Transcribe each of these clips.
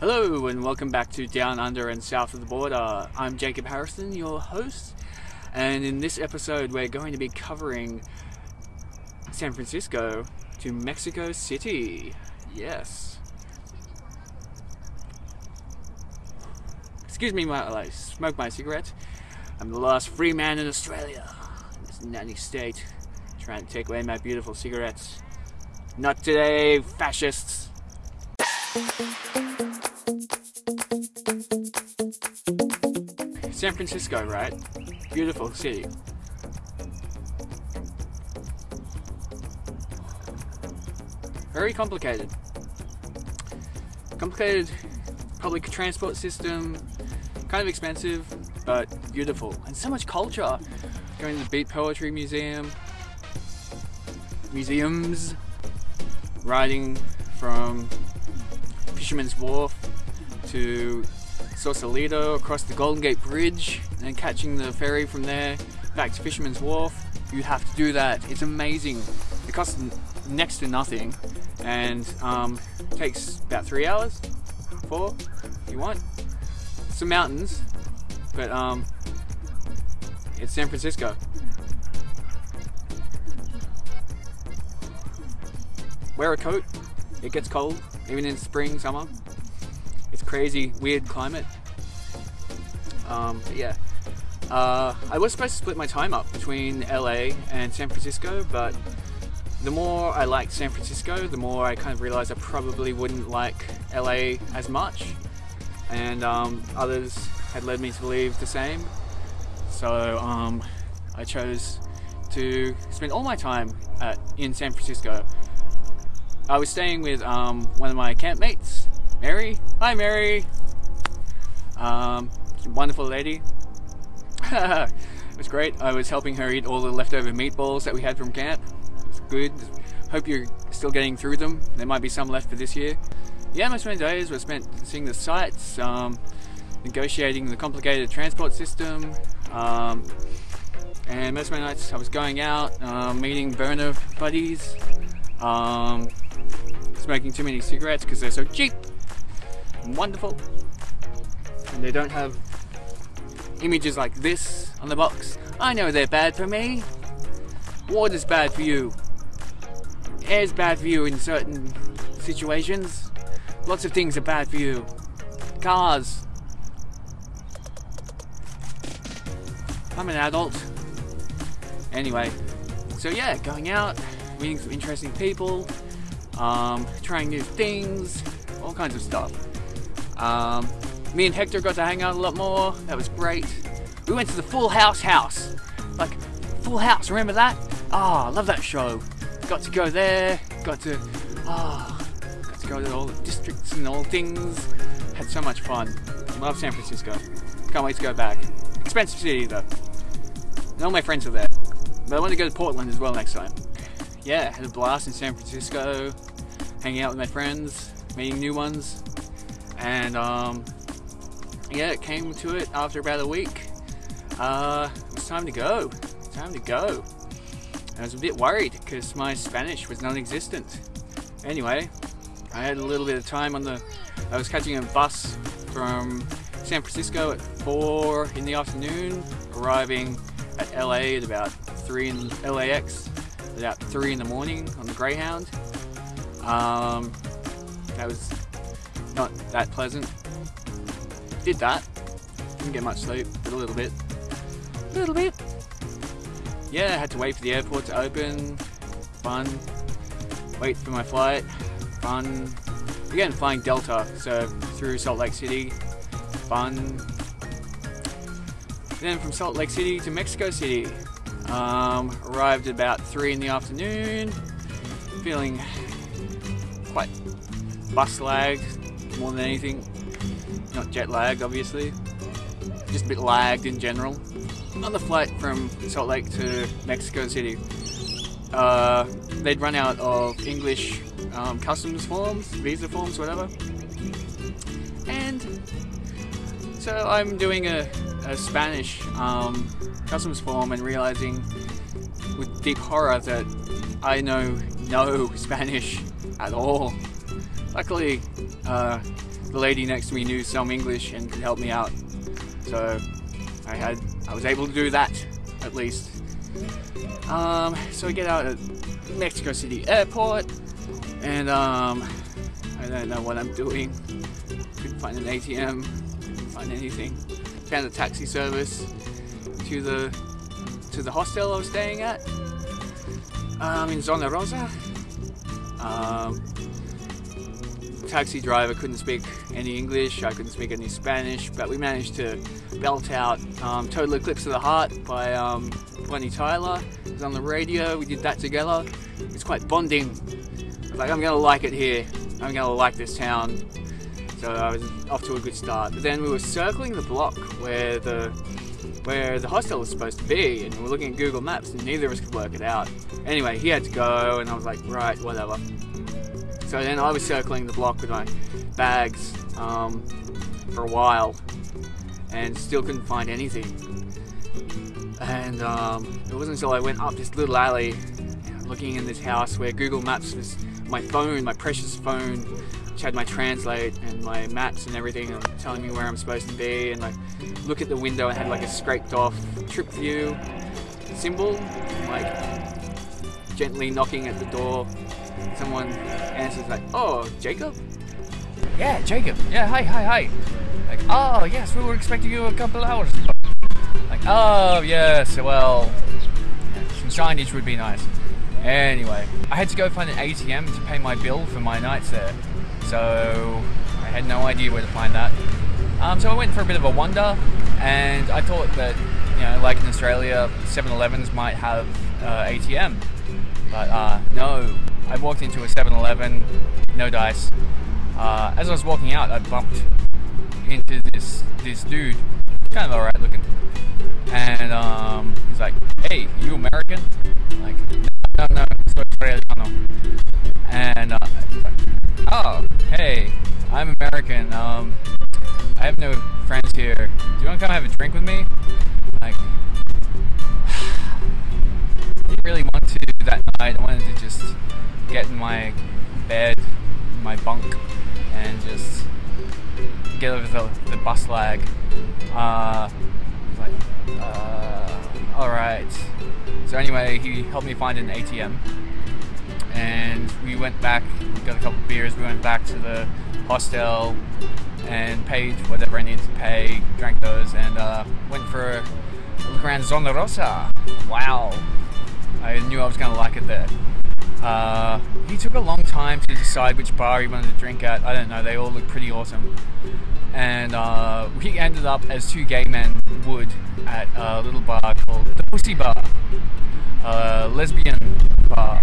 Hello and welcome back to Down Under and South of the Border. Uh, I'm Jacob Harrison, your host, and in this episode we're going to be covering San Francisco to Mexico City. Yes. Excuse me while I smoke my cigarette. I'm the last free man in Australia, in this nanny state, trying to take away my beautiful cigarettes. Not today, fascists. San Francisco, right? Beautiful city. Very complicated. Complicated public transport system, kind of expensive, but beautiful. And so much culture. Going to the Beat Poetry Museum, museums, riding from Fisherman's Wharf to Sausalito across the Golden Gate Bridge and catching the ferry from there back to Fisherman's Wharf. You have to do that. It's amazing. It costs next to nothing and um, takes about three hours, four, if you want. Some mountains, but um, it's San Francisco. Wear a coat. It gets cold, even in spring, summer. Crazy, weird climate. Um, but yeah. Uh, I was supposed to split my time up between LA and San Francisco, but the more I liked San Francisco, the more I kind of realized I probably wouldn't like LA as much. And um, others had led me to believe the same. So um, I chose to spend all my time at, in San Francisco. I was staying with um, one of my campmates, Mary. Hi, Mary. Um, wonderful lady. it was great. I was helping her eat all the leftover meatballs that we had from camp. It's good. Hope you're still getting through them. There might be some left for this year. Yeah, most of my days were spent seeing the sights, um, negotiating the complicated transport system, um, and most of my nights I was going out, um, meeting burner buddies, um, smoking too many cigarettes because they're so cheap wonderful, and they don't have images like this on the box. I know they're bad for me. Water's bad for you. Air's bad for you in certain situations. Lots of things are bad for you. Cars. I'm an adult. Anyway, so yeah, going out, meeting some interesting people, um, trying new things, all kinds of stuff. Um, me and Hector got to hang out a lot more. That was great. We went to the Full House house. Like, Full House, remember that? Ah, oh, I love that show. Got to go there, got to, ah, oh, got to go to all the districts and all things. Had so much fun. Love San Francisco. Can't wait to go back. Expensive city though. And all my friends are there. But I want to go to Portland as well next time. Yeah, had a blast in San Francisco, hanging out with my friends, meeting new ones, and um, yeah, it came to it after about a week. Uh, it was time to go. Time to go. I was a bit worried because my Spanish was non-existent. Anyway, I had a little bit of time on the. I was catching a bus from San Francisco at four in the afternoon, arriving at LA at about three in LAX, at about three in the morning on the Greyhound. Um, that was not that pleasant. Did that. Didn't get much sleep, but a little bit. A little bit. Yeah, I had to wait for the airport to open. Fun. Wait for my flight. Fun. Again, flying Delta, so through Salt Lake City. Fun. Then from Salt Lake City to Mexico City. Um, arrived at about 3 in the afternoon. Feeling quite bus lagged more than anything. Not jet lag, obviously. Just a bit lagged in general. On the flight from Salt Lake to Mexico City, uh, they'd run out of English um, customs forms, visa forms, whatever. And so I'm doing a, a Spanish um, customs form and realizing with deep horror that I know no Spanish at all. Luckily, uh, the lady next to me knew some English and could help me out. So I had, I was able to do that at least. Um, so I get out at Mexico City Airport, and um, I don't know what I'm doing. Couldn't find an ATM, couldn't find anything. Found a taxi service to the to the hostel I was staying at um, in Zona Rosa. Um, taxi driver couldn't speak any English, I couldn't speak any Spanish, but we managed to belt out um, Total Eclipse of the Heart by um, Bonnie Tyler. It was on the radio, we did that together. It's quite bonding. Like, I'm gonna like it here, I'm gonna like this town. So I was off to a good start. But then we were circling the block where the where the hostel was supposed to be, and we were looking at Google Maps, and neither of us could work it out. Anyway, he had to go, and I was like, right, whatever. So then I was circling the block with my bags um, for a while and still couldn't find anything. And um, it wasn't until I went up this little alley looking in this house where Google Maps was my phone, my precious phone, which had my translate and my maps and everything and telling me where I'm supposed to be. And I look at the window and had like a scraped off trip view symbol, like gently knocking at the door someone answers like, "Oh, Jacob." Yeah, Jacob. Yeah, hi, hi, hi. Like, oh yes, we were expecting you a couple hours ago. Like, oh yes, well, some signage would be nice. Anyway, I had to go find an ATM to pay my bill for my nights there, so I had no idea where to find that. Um, so I went for a bit of a wander, and I thought that, you know, like in Australia, 7-Elevens might have uh, ATM, but uh, no, I walked into a 7-Eleven, no dice. Uh, as I was walking out, I bumped into this this dude, kind of alright looking, and um, he's like, "Hey, you American?" I'm like, no, no, no, soy australiano. And uh, like, oh, hey, I'm American. Um, I have no friends here. Do you want to come have a drink with me? Like, I wanted to just get in my bed, my bunk, and just get over the, the bus lag. Uh, like, uh, alright. So anyway, he helped me find an ATM. And we went back, we got a couple beers, we went back to the hostel and paid whatever I needed to pay, drank those, and uh, went for a look around Zona Rosa. Wow. I knew I was going to like it there. Uh, he took a long time to decide which bar he wanted to drink at. I don't know, they all look pretty awesome. And uh, we ended up, as two gay men would, at a little bar called the Pussy Bar, a lesbian bar.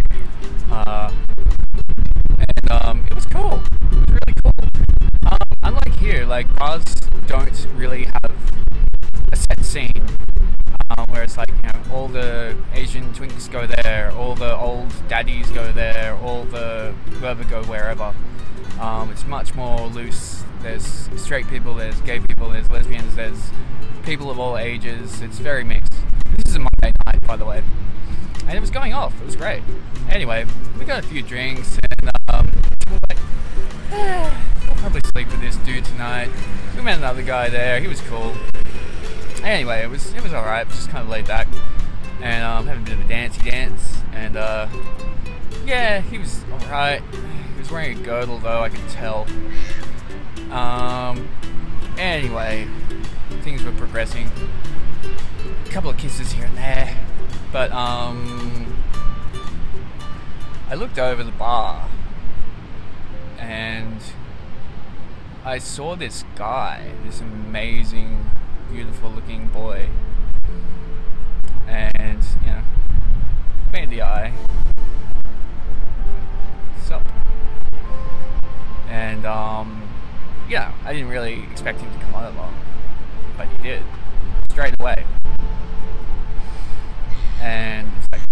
Uh, and um, it was cool. It was really cool. Um, unlike here, like bars don't really have a set scene um, where it's like you know all the Asian twinks go there, all the old daddies go there, all the whoever go wherever. Um, it's much more loose. There's straight people, there's gay people, there's lesbians, there's people of all ages. It's very mixed. This is a Monday night, by the way, and it was going off. It was great. Anyway, we got a few drinks, and um, was like, eh, I'll probably sleep with this dude tonight. We met another guy there. He was cool anyway, it was it was alright. Just kind of laid back, and um, having a bit of a dancey dance. And uh, yeah, he was alright. He was wearing a girdle though, I could tell. Um, anyway, things were progressing. A couple of kisses here and there, but um, I looked over the bar and I saw this guy, this amazing beautiful looking boy. And, you know, made the eye. So. And, um, yeah, I didn't really expect him to come on along, but he did. Straight away. And it's like.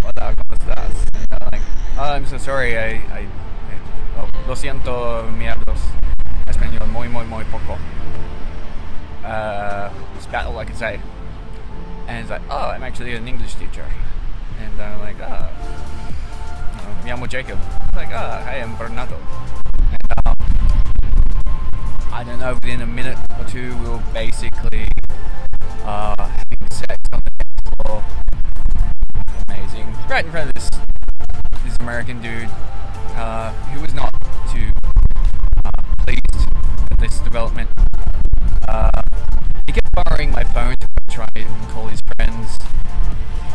And I'm like, oh, I'm so sorry, I, I, oh, lo siento, mi hablos español muy, muy, muy poco uh, spat all I could say. And he's like, oh, I'm actually an English teacher. And I'm like, ah, oh, me llamo Jacob. I'm like, ah, oh, hi, I'm Bernardo. And, um, I don't know, within a minute or two, we were basically uh, having sex on the dance floor. Amazing. Right in front of this this American dude uh, who was not too uh, pleased with this development. Uh, he kept borrowing my phone to try and call his friends.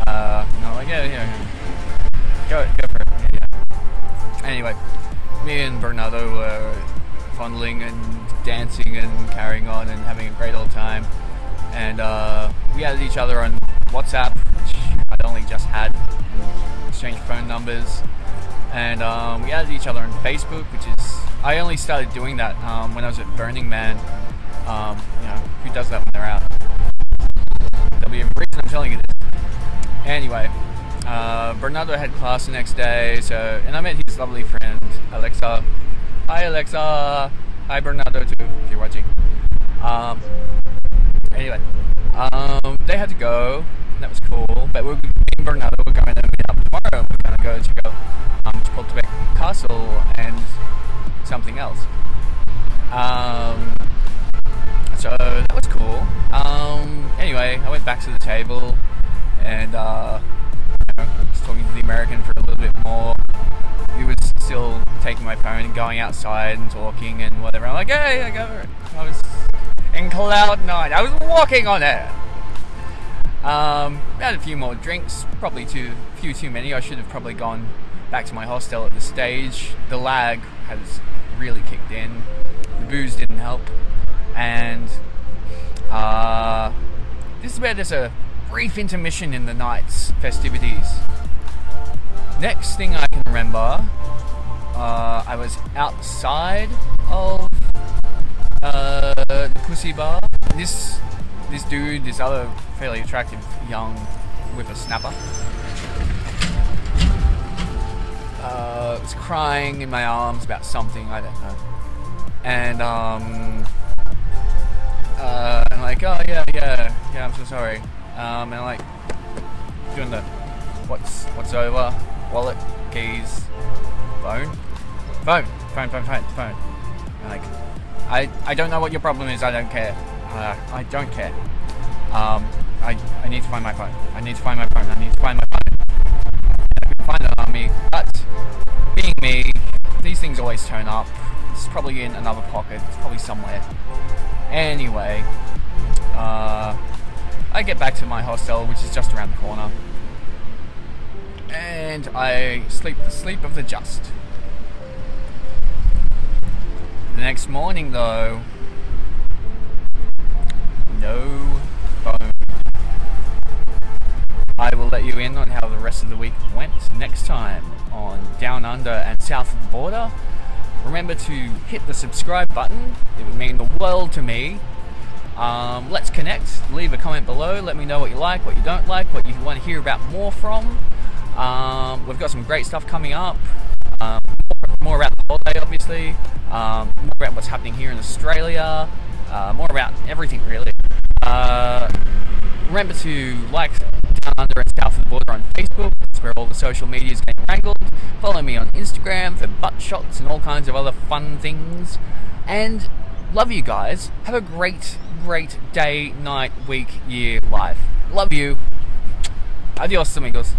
Uh, and I'm like, yeah, yeah. Go, go for it. Yeah, yeah. Anyway, me and Bernardo were fondling and dancing and carrying on and having a great old time. And uh, we added each other on WhatsApp, which I'd only just had, exchanged phone numbers. And um, we added each other on Facebook, which is, I only started doing that um, when I was at Burning Man. Um, you know, who does that when they're out? There'll be a reason I'm telling you this. Anyway, uh, Bernardo had class the next day, so and I met his lovely friend Alexa. Hi Alexa. Hi Bernardo too, if you're watching. Um, anyway, um, they had to go. That was cool. But we're, and Bernardo were going to meet up tomorrow. We're going to go check out um, Castle and something else. Um, so that was cool. Um, anyway, I went back to the table and uh, you know, was talking to the American for a little bit more. He was still taking my phone and going outside and talking and whatever. I'm like, hey, I got go. I was in cloud nine. I was walking on air. Um, had a few more drinks, probably too few too many. I should have probably gone back to my hostel at the stage. The lag has really kicked in. The booze didn't help, and uh, this is where there's a brief intermission in the night's festivities. Next thing I can remember, uh, I was outside of uh, the pussy bar. This this dude, this other fairly attractive young whippersnapper, uh, was crying in my arms about something I don't know, and um, uh, I'm like, oh yeah, yeah, yeah, I'm so sorry, um, and like doing the what's what's over, wallet, keys, phone, phone, phone, phone, phone, phone. And like, I I don't know what your problem is. I don't care. Uh, I don't care. Um, I I need to find my phone. I need to find my phone. I need to find my phone. I couldn't find it on me, but being me, these things always turn up. It's probably in another pocket. It's probably somewhere. Anyway, uh, I get back to my hostel, which is just around the corner, and I sleep the sleep of the just. The next morning, though, no phone. I will let you in on how the rest of the week went next time on Down Under and South of the Border. Remember to hit the subscribe button, it would mean the world to me. Um, let's connect, leave a comment below, let me know what you like, what you don't like, what you want to hear about more from. Um, we've got some great stuff coming up. Um, more about the holiday, obviously. Um, more about what's happening here in Australia. Uh, more about everything, really. Uh, remember to like Down Under and South of the Border on Facebook. That's where all the social media is getting wrangled. Follow me on Instagram for butt shots and all kinds of other fun things. And love you guys. Have a great, great day, night, week, year, life. Love you. Adios, amigos.